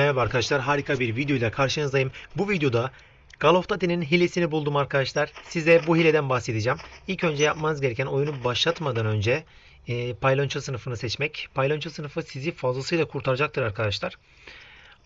Merhaba arkadaşlar harika bir videoyla karşınızdayım. Bu videoda Call of Duty'nin hilesini buldum arkadaşlar. Size bu hileden bahsedeceğim. İlk önce yapmanız gereken oyunu başlatmadan önce e, paylonço sınıfını seçmek. Paylonço sınıfı sizi fazlasıyla kurtaracaktır arkadaşlar.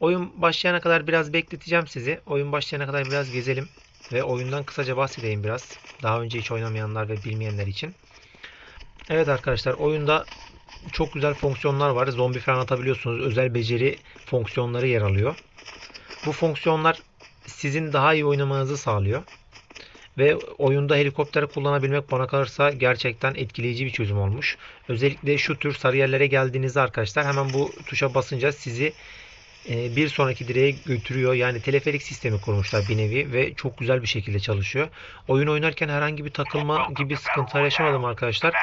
Oyun başlayana kadar biraz bekleteceğim sizi. Oyun başlayana kadar biraz gezelim. Ve oyundan kısaca bahsedeyim biraz. Daha önce hiç oynamayanlar ve bilmeyenler için. Evet arkadaşlar oyunda çok güzel fonksiyonlar var. Zombi falan atabiliyorsunuz. Özel beceri fonksiyonları yer alıyor. Bu fonksiyonlar sizin daha iyi oynamanızı sağlıyor. Ve oyunda helikopter kullanabilmek bana kalırsa gerçekten etkileyici bir çözüm olmuş. Özellikle şu tür sarı yerlere geldiğinizde arkadaşlar hemen bu tuşa basınca sizi bir sonraki direğe götürüyor. Yani teleferik sistemi kurmuşlar bir nevi ve çok güzel bir şekilde çalışıyor. Oyun oynarken herhangi bir takılma gibi sıkıntılar yaşamadım arkadaşlar.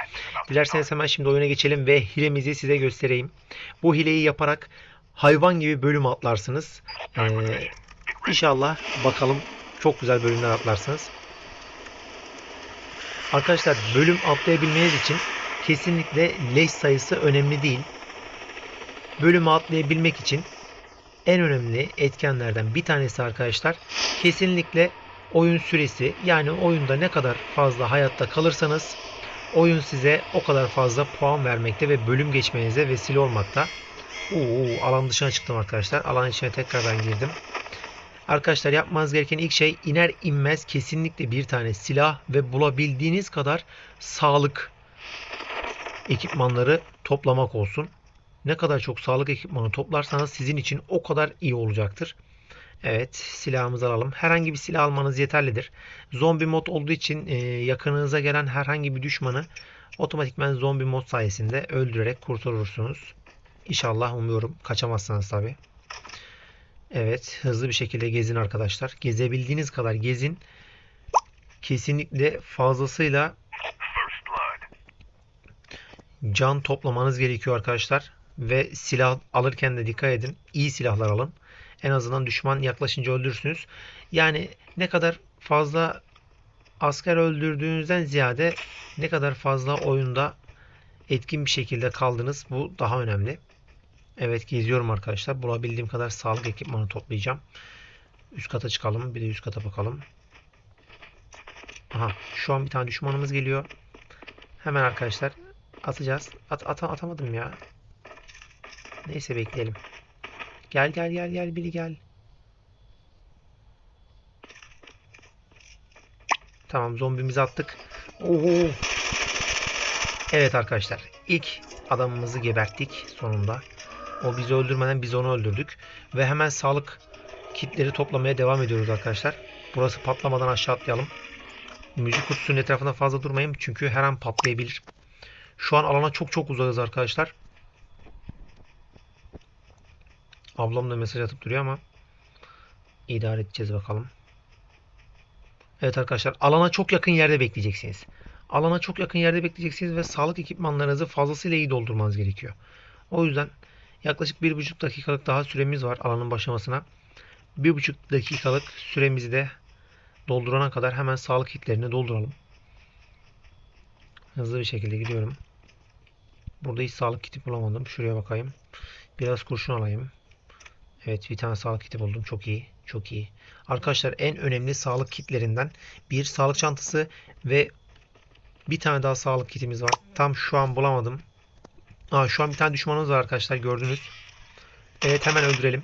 Dilerseniz hemen şimdi oyuna geçelim ve hilemizi size göstereyim. Bu hileyi yaparak hayvan gibi bölüm atlarsınız. Ee, inşallah bakalım çok güzel bölümler atlarsınız. Arkadaşlar bölüm atlayabilmeniz için kesinlikle leş sayısı önemli değil. Bölümü atlayabilmek için en önemli etkenlerden bir tanesi arkadaşlar kesinlikle oyun süresi yani oyunda ne kadar fazla hayatta kalırsanız oyun size o kadar fazla puan vermekte ve bölüm geçmenize vesile olmakta. Oo, alan dışına çıktım arkadaşlar. Alan içine tekrardan girdim. Arkadaşlar yapmanız gereken ilk şey iner inmez kesinlikle bir tane silah ve bulabildiğiniz kadar sağlık ekipmanları toplamak olsun. Ne kadar çok sağlık ekipmanı toplarsanız sizin için o kadar iyi olacaktır. Evet silahımızı alalım. Herhangi bir silah almanız yeterlidir. Zombi mod olduğu için e, yakınınıza gelen herhangi bir düşmanı otomatikman zombi mod sayesinde öldürerek kurtarırsınız. İnşallah umuyorum. Kaçamazsınız tabi. Evet hızlı bir şekilde gezin arkadaşlar. Gezebildiğiniz kadar gezin. Kesinlikle fazlasıyla can toplamanız gerekiyor arkadaşlar. Ve silah alırken de dikkat edin. İyi silahlar alın. En azından düşman yaklaşınca öldürürsünüz. Yani ne kadar fazla asker öldürdüğünüzden ziyade ne kadar fazla oyunda etkin bir şekilde kaldınız. Bu daha önemli. Evet geziyorum arkadaşlar. Bulabildiğim kadar sağlık ekipmanı toplayacağım. Üst kata çıkalım. Bir de üst kata bakalım. Aha şu an bir tane düşmanımız geliyor. Hemen arkadaşlar atacağız. At, at atamadım ya. Neyse bekleyelim. Gel gel gel gel biri gel. Tamam zombimizi attık. Oho. Evet arkadaşlar ilk adamımızı geberttik sonunda. O bizi öldürmeden biz onu öldürdük. Ve hemen sağlık kitleri toplamaya devam ediyoruz arkadaşlar. Burası patlamadan aşağı atlayalım. Müzik kutusunun etrafında fazla durmayın çünkü her an patlayabilir. Şu an alana çok çok uzağız arkadaşlar. Ablam da mesaj atıp duruyor ama idare edeceğiz bakalım. Evet arkadaşlar alana çok yakın yerde bekleyeceksiniz. Alana çok yakın yerde bekleyeceksiniz ve sağlık ekipmanlarınızı fazlasıyla iyi doldurmanız gerekiyor. O yüzden yaklaşık 1,5 dakikalık daha süremiz var alanın başlamasına. 1,5 dakikalık süremizi de doldurana kadar hemen sağlık kitlerini dolduralım. Hızlı bir şekilde gidiyorum. Burada hiç sağlık kiti bulamadım. Şuraya bakayım. Biraz kurşun alayım. Evet bir tane sağlık kiti buldum. Çok iyi. Çok iyi. Arkadaşlar en önemli sağlık kitlerinden bir sağlık çantası ve bir tane daha sağlık kitimiz var. Tam şu an bulamadım. Aa, şu an bir tane düşmanımız var arkadaşlar gördünüz. Evet hemen öldürelim.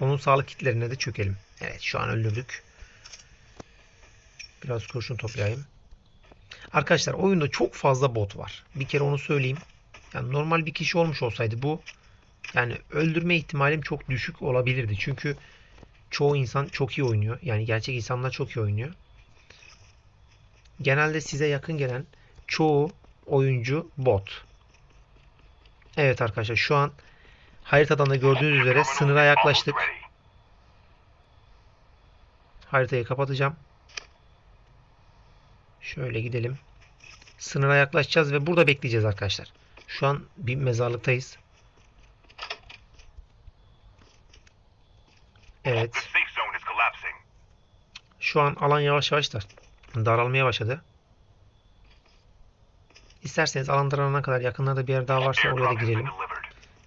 Onun sağlık kitlerine de çökelim. Evet şu an öldürdük. Biraz kurşun toplayayım. Arkadaşlar oyunda çok fazla bot var. Bir kere onu söyleyeyim. Yani normal bir kişi olmuş olsaydı bu yani öldürme ihtimalim çok düşük olabilirdi. Çünkü çoğu insan çok iyi oynuyor. Yani gerçek insanlar çok iyi oynuyor. Genelde size yakın gelen çoğu oyuncu bot. Evet arkadaşlar şu an haritadan da gördüğünüz üzere sınıra yaklaştık. Haritayı kapatacağım. Şöyle gidelim. Sınıra yaklaşacağız ve burada bekleyeceğiz arkadaşlar. Şu an bir mezarlıktayız. Evet. Şu an alan yavaş yavaş da daralmaya başladı. İsterseniz alan daralana kadar yakınlarda bir yer daha varsa oraya da girelim.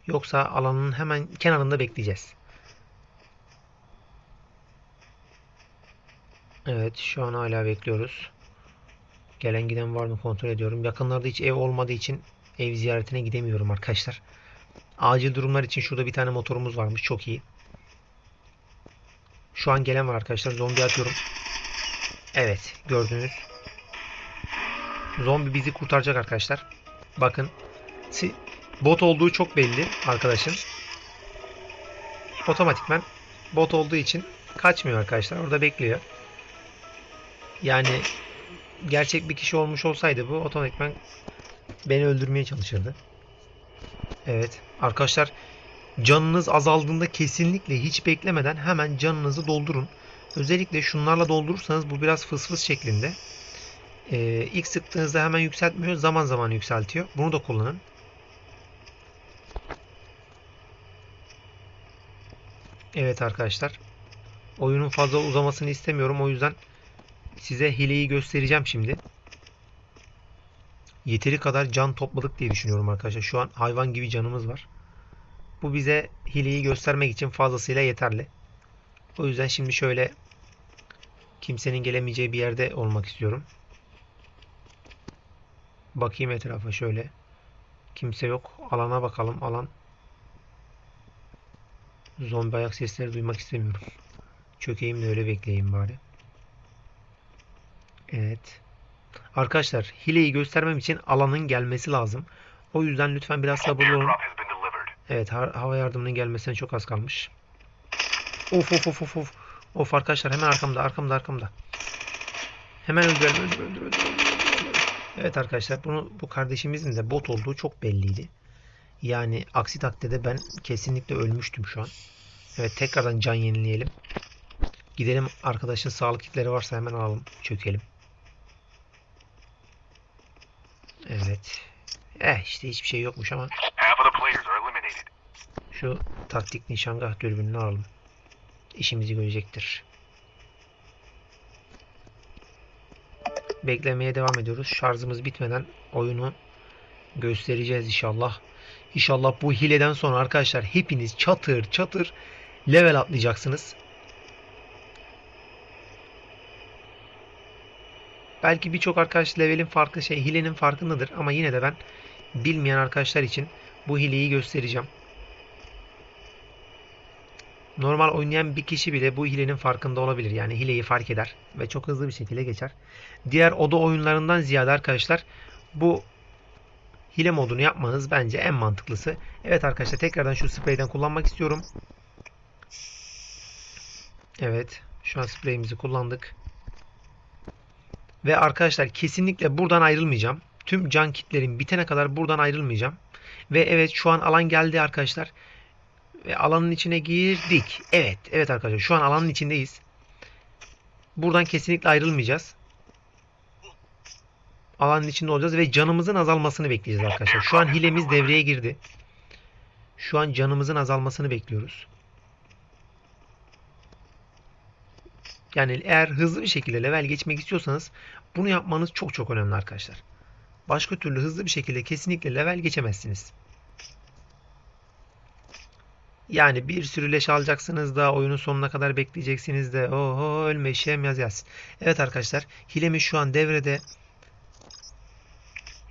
Yoksa alanın hemen kenarında bekleyeceğiz. Evet şu an hala bekliyoruz. Gelen giden var mı kontrol ediyorum. Yakınlarda hiç ev olmadığı için ev ziyaretine gidemiyorum arkadaşlar. Acil durumlar için şurada bir tane motorumuz varmış. Çok iyi. Şu an gelen var arkadaşlar. Zombi atıyorum. Evet gördünüz. Zombi bizi kurtaracak arkadaşlar. Bakın. Bot olduğu çok belli arkadaşın. Otomatikman bot olduğu için kaçmıyor arkadaşlar. Orada bekliyor. Yani gerçek bir kişi olmuş olsaydı bu otomatikman beni öldürmeye çalışırdı. Evet. Arkadaşlar canınız azaldığında kesinlikle hiç beklemeden hemen canınızı doldurun. Özellikle şunlarla doldurursanız bu biraz fısfıs şeklinde. Ee, ilk sıktığınızda hemen yükseltmiyor. Zaman zaman yükseltiyor. Bunu da kullanın. Evet arkadaşlar. Oyunun fazla uzamasını istemiyorum. O yüzden size hileyi göstereceğim şimdi. Yeteri kadar can topladık diye düşünüyorum arkadaşlar. Şu an hayvan gibi canımız var. Bu bize hileyi göstermek için fazlasıyla yeterli. O yüzden şimdi şöyle kimsenin gelemeyeceği bir yerde olmak istiyorum. Bakayım etrafa şöyle. Kimse yok. Alana bakalım. Alan. Zombi ayak sesleri duymak istemiyorum. Çökeyim de öyle bekleyeyim bari. Evet. Arkadaşlar hileyi göstermem için alanın gelmesi lazım. O yüzden lütfen biraz sabırlı olun. Evet ha- hava yardımının gelmesine çok az kalmış. Of of of of of. Of arkadaşlar hemen arkamda arkamda arkamda. Hemen öldürelim öldür öldür öldür. öldür, öldür. Evet arkadaşlar bunu bu kardeşimizin de bot olduğu çok belliydi. Yani aksi takdirde ben kesinlikle ölmüştüm şu an. Evet tekrardan can yenileyelim. Gidelim arkadaşın sağlık kitleri varsa hemen alalım. Çökelim. Evet. Eh işte hiçbir şey yokmuş ama şu taktik nişangah dürbününü alalım. İşimizi görecektir. Beklemeye devam ediyoruz. Şarjımız bitmeden oyunu göstereceğiz inşallah. İnşallah bu hileden sonra arkadaşlar hepiniz çatır çatır level atlayacaksınız. Belki birçok arkadaş levelin farkı şey hilenin farkındadır ama yine de ben bilmeyen arkadaşlar için bu hileyi göstereceğim. Normal oynayan bir kişi bile bu hilenin farkında olabilir. Yani hileyi fark eder ve çok hızlı bir şekilde geçer. Diğer oda oyunlarından ziyade arkadaşlar bu hile modunu yapmanız bence en mantıklısı. Evet arkadaşlar tekrardan şu spreyden kullanmak istiyorum. Evet şu an spreyimizi kullandık. Ve arkadaşlar kesinlikle buradan ayrılmayacağım. Tüm can kitlerim bitene kadar buradan ayrılmayacağım. Ve evet şu an alan geldi arkadaşlar. Ve alanın içine girdik. Evet, evet arkadaşlar şu an alanın içindeyiz. Buradan kesinlikle ayrılmayacağız. Alanın içinde olacağız ve canımızın azalmasını bekleyeceğiz arkadaşlar. Şu an hilemiz devreye girdi. Şu an canımızın azalmasını bekliyoruz. Yani eğer hızlı bir şekilde level geçmek istiyorsanız bunu yapmanız çok çok önemli arkadaşlar. Başka türlü hızlı bir şekilde kesinlikle level geçemezsiniz. Yani bir sürü leş alacaksınız da oyunun sonuna kadar bekleyeceksiniz de oho ölme işem yaz yaz. Evet arkadaşlar hilemiz şu an devrede.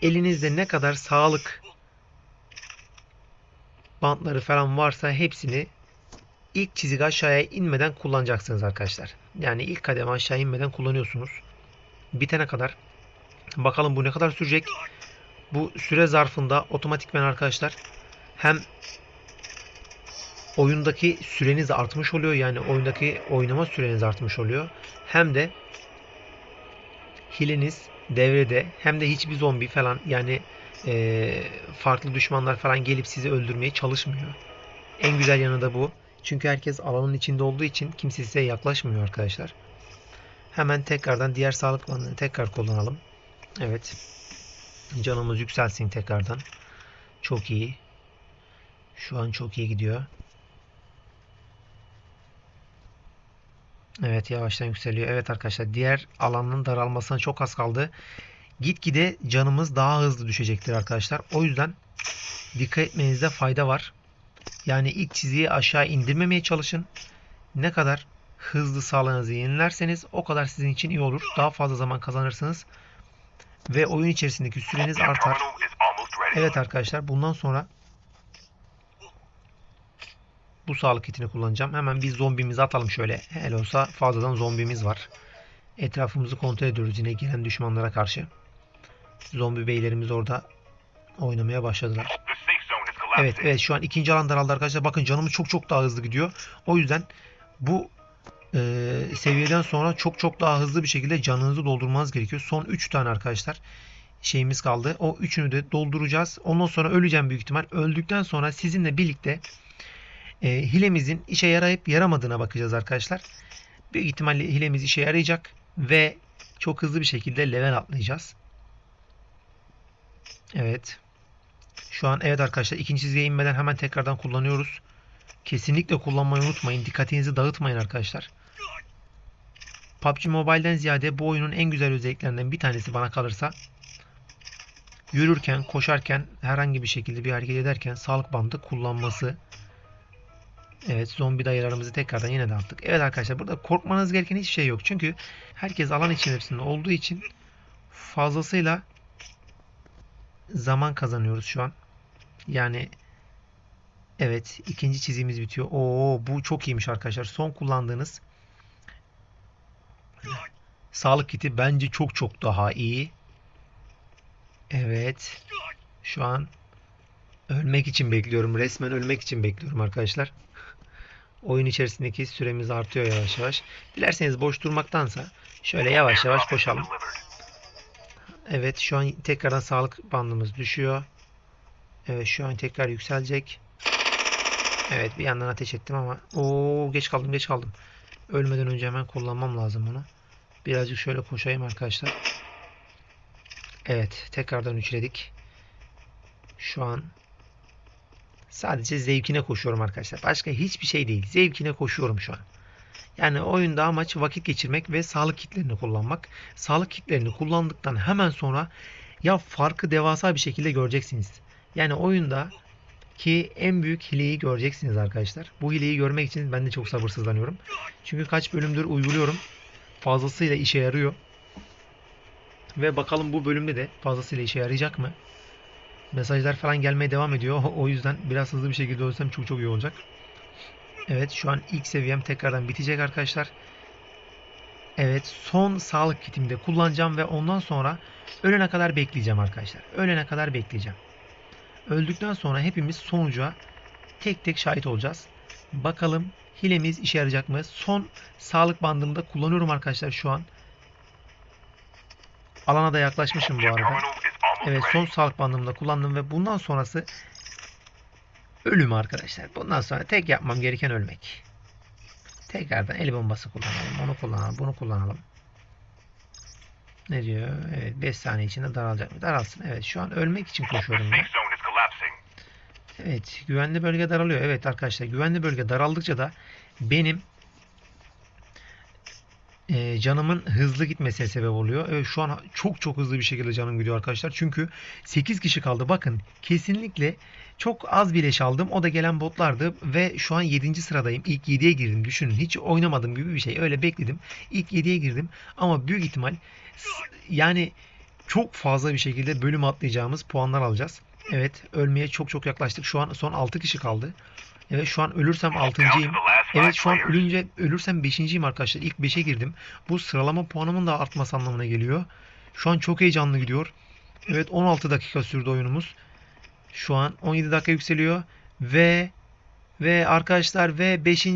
Elinizde ne kadar sağlık bantları falan varsa hepsini ilk çizik aşağıya inmeden kullanacaksınız arkadaşlar. Yani ilk kademe aşağı inmeden kullanıyorsunuz. Bitene kadar. Bakalım bu ne kadar sürecek. Bu süre zarfında otomatikmen arkadaşlar hem oyundaki süreniz artmış oluyor. Yani oyundaki oynama süreniz artmış oluyor. Hem de hileniz devrede hem de hiçbir zombi falan yani eee, farklı düşmanlar falan gelip sizi öldürmeye çalışmıyor. En güzel yanı da bu. Çünkü herkes alanın içinde olduğu için kimse size yaklaşmıyor arkadaşlar. Hemen tekrardan diğer sağlık bandını tekrar kullanalım. Evet. Canımız yükselsin tekrardan. Çok iyi. Şu an çok iyi gidiyor. Evet yavaştan yükseliyor. Evet arkadaşlar diğer alanın daralmasına çok az kaldı. Gitgide canımız daha hızlı düşecektir arkadaşlar. O yüzden dikkat etmenizde fayda var. Yani ilk çizgiyi aşağı indirmemeye çalışın. Ne kadar hızlı sağlığınızı yenilerseniz o kadar sizin için iyi olur. Daha fazla zaman kazanırsınız. Ve oyun içerisindeki süreniz artar. Evet arkadaşlar bundan sonra bu sağlık kitini kullanacağım. Hemen bir zombimizi atalım şöyle. Hele olsa fazladan zombimiz var. Etrafımızı kontrol ediyoruz yine gelen düşmanlara karşı. Zombi beylerimiz orada oynamaya başladılar. Evet evet şu an ikinci alan daraldı arkadaşlar. Bakın canımız çok çok daha hızlı gidiyor. O yüzden bu e, seviyeden sonra çok çok daha hızlı bir şekilde canınızı doldurmanız gerekiyor. Son 3 tane arkadaşlar şeyimiz kaldı. O üçünü de dolduracağız. Ondan sonra öleceğim büyük ihtimal. Öldükten sonra sizinle birlikte e, hilemizin işe yarayıp yaramadığına bakacağız arkadaşlar. Büyük ihtimalle hilemiz işe yarayacak ve çok hızlı bir şekilde level atlayacağız. Evet. Şu an evet arkadaşlar ikinci çizgiye inmeden hemen tekrardan kullanıyoruz. Kesinlikle kullanmayı unutmayın. Dikkatinizi dağıtmayın arkadaşlar. PUBG Mobile'den ziyade bu oyunun en güzel özelliklerinden bir tanesi bana kalırsa yürürken, koşarken, herhangi bir şekilde bir hareket ederken sağlık bandı kullanması. Evet zombi dayılarımızı tekrardan yine de attık. Evet arkadaşlar burada korkmanız gereken hiçbir şey yok. Çünkü herkes alan içerisinde olduğu için fazlasıyla zaman kazanıyoruz şu an. Yani evet ikinci çizgimiz bitiyor. Oo bu çok iyiymiş arkadaşlar. Son kullandığınız sağlık kiti bence çok çok daha iyi. Evet. Şu an ölmek için bekliyorum. Resmen ölmek için bekliyorum arkadaşlar. Oyun içerisindeki süremiz artıyor yavaş yavaş. Dilerseniz boş durmaktansa şöyle yavaş yavaş delivered. Evet şu an tekrardan sağlık bandımız düşüyor. Evet şu an tekrar yükselecek. Evet bir yandan ateş ettim ama o geç kaldım geç kaldım. Ölmeden önce hemen kullanmam lazım bunu. Birazcık şöyle koşayım arkadaşlar. Evet tekrardan üçledik. Şu an sadece zevkine koşuyorum arkadaşlar. Başka hiçbir şey değil. Zevkine koşuyorum şu an. Yani oyunda amaç vakit geçirmek ve sağlık kitlerini kullanmak. Sağlık kitlerini kullandıktan hemen sonra ya farkı devasa bir şekilde göreceksiniz. Yani oyunda ki en büyük hileyi göreceksiniz arkadaşlar. Bu hileyi görmek için ben de çok sabırsızlanıyorum. Çünkü kaç bölümdür uyguluyorum. Fazlasıyla işe yarıyor. Ve bakalım bu bölümde de fazlasıyla işe yarayacak mı? Mesajlar falan gelmeye devam ediyor. O yüzden biraz hızlı bir şekilde ölsem çok çok iyi olacak. Evet şu an ilk seviyem tekrardan bitecek arkadaşlar. Evet son sağlık kitimi de kullanacağım ve ondan sonra ölene kadar bekleyeceğim arkadaşlar. Ölene kadar bekleyeceğim. Öldükten sonra hepimiz sonuca tek tek şahit olacağız. Bakalım hilemiz işe yarayacak mı? Son sağlık bandımı da kullanıyorum arkadaşlar şu an. Alana da yaklaşmışım bu arada. Evet son sağlık bandımı da kullandım ve bundan sonrası ölüm arkadaşlar. Bundan sonra tek yapmam gereken ölmek. Tekrardan el bombası kullanalım. Onu kullanalım. Bunu kullanalım. Ne diyor? Evet 5 saniye içinde daralacak mı? Daralsın. Evet şu an ölmek için koşuyorum ben. Evet güvenli bölge daralıyor. Evet arkadaşlar güvenli bölge daraldıkça da benim e, canımın hızlı gitmesine sebep oluyor. Evet şu an çok çok hızlı bir şekilde canım gidiyor arkadaşlar. Çünkü 8 kişi kaldı. Bakın kesinlikle çok az bir leş aldım. O da gelen botlardı ve şu an 7. sıradayım. İlk 7'ye girdim. Düşünün hiç oynamadım gibi bir şey. Öyle bekledim. İlk 7'ye girdim ama büyük ihtimal yani çok fazla bir şekilde bölüm atlayacağımız puanlar alacağız. Evet ölmeye çok çok yaklaştık. Şu an son 6 kişi kaldı. Evet şu an ölürsem Down to 6.yim. the last five Evet şu an ölünce ölürsem 5.yim arkadaşlar. İlk 5'e girdim. Bu sıralama puanımın da artması anlamına geliyor. Şu an çok heyecanlı gidiyor. Evet 16 dakika sürdü oyunumuz. Şu an 17 dakika yükseliyor ve ve arkadaşlar ve 5.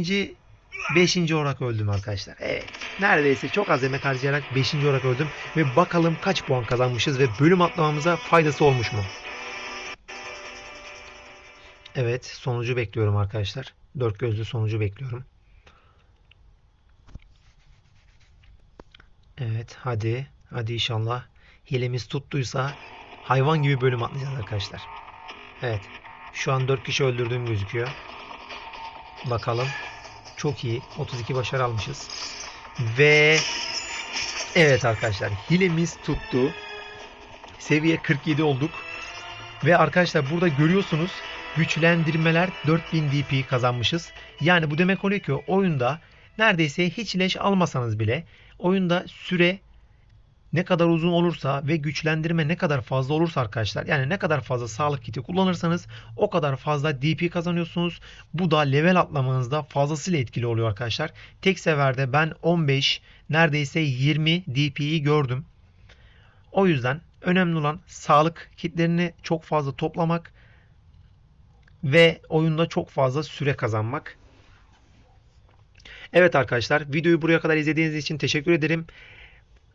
5. olarak öldüm arkadaşlar. Evet. Neredeyse çok az emek harcayarak 5. olarak öldüm ve bakalım kaç puan kazanmışız ve bölüm atlamamıza faydası olmuş mu? Evet, sonucu bekliyorum arkadaşlar. Dört gözlü sonucu bekliyorum. Evet, hadi. Hadi inşallah. Hilemiz tuttuysa hayvan gibi bölüm atlayacağız arkadaşlar. Evet. Şu an 4 kişi öldürdüğüm gözüküyor. Bakalım. Çok iyi. 32 başarı almışız. Ve evet arkadaşlar hilemiz tuttu. Seviye 47 olduk. Ve arkadaşlar burada görüyorsunuz güçlendirmeler 4000 DP kazanmışız. Yani bu demek oluyor ki oyunda neredeyse hiç leş almasanız bile oyunda süre ne kadar uzun olursa ve güçlendirme ne kadar fazla olursa arkadaşlar yani ne kadar fazla sağlık kiti kullanırsanız o kadar fazla DP kazanıyorsunuz. Bu da level atlamanızda fazlasıyla etkili oluyor arkadaşlar. Tek seferde ben 15 neredeyse 20 DP'yi gördüm. O yüzden önemli olan sağlık kitlerini çok fazla toplamak ve oyunda çok fazla süre kazanmak. Evet arkadaşlar videoyu buraya kadar izlediğiniz için teşekkür ederim.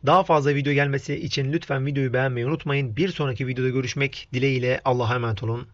Daha fazla video gelmesi için lütfen videoyu beğenmeyi unutmayın. Bir sonraki videoda görüşmek dileğiyle Allah'a emanet olun.